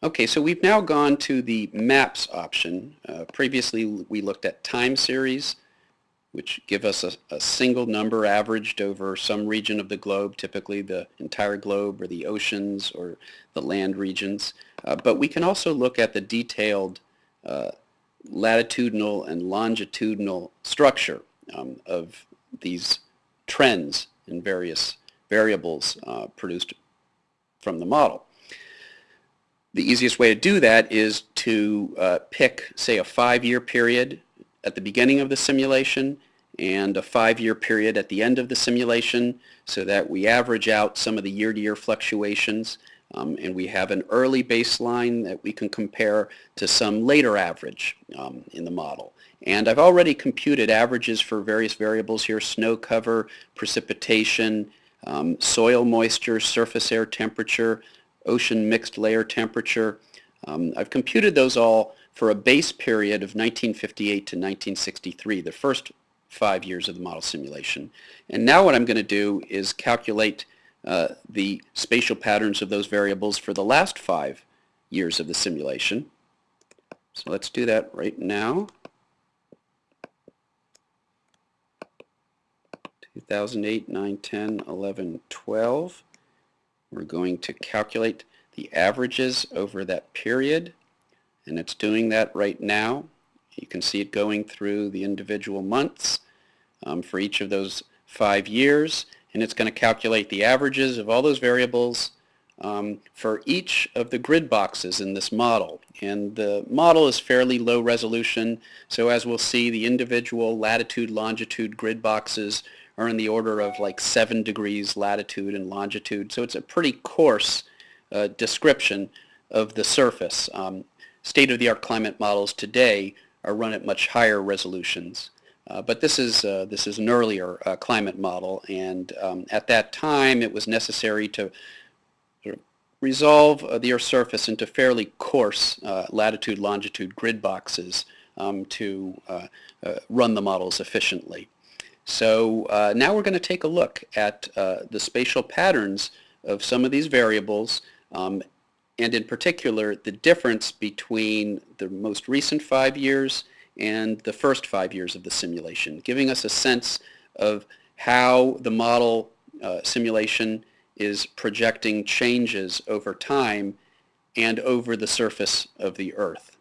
Okay, so we've now gone to the maps option. Uh, previously we looked at time series, which give us a, a, single number averaged over some region of the globe, typically the entire globe or the oceans or the land regions. Uh, but we can also look at the detailed uh, latitudinal and longitudinal structure um, of these trends in various variables uh, produced from the model. The easiest way to do that is to uh, pick, say, a five-year period at the beginning of the simulation and a five-year period at the end of the simulation so that we average out some of the year-to-year -year fluctuations um, and we have an early baseline that we can compare to some later average um, in the model. And I've already computed averages for various variables here, snow cover, precipitation, um, soil moisture, surface air temperature, ocean mixed layer temperature. Um, I've computed those all for a base period of 1958 to 1963, the first five years of the model simulation. And now what I'm going to do is calculate uh, the spatial patterns of those variables for the last five years of the simulation. So let's do that right now. 2008, 9, 10, 11, 12. We're going to calculate the averages over that period and it's doing that right now. You can see it going through the individual months um, for each of those five years and it's going to calculate the averages of all those variables um, for each of the grid boxes in this model. And the model is fairly low resolution, so as we'll see, the individual latitude, longitude grid boxes are in the order of like 7 degrees latitude and longitude, so it's a pretty coarse uh, description of the surface. Um, State-of-the-art climate models today are run at much higher resolutions. Uh, but this is, uh, this is an earlier uh, climate model, and um, at that time it was necessary to resolve uh, the Earth's surface into fairly coarse uh, latitude-longitude grid boxes um, to run the models efficiently. So now we're going to take a look at the spatial patterns of some of these variables um, and in particular the difference between the most recent five years and the first five years of the simulation, giving us a sense of how the model uh, simulation is projecting changes over time and over the surface of the Earth.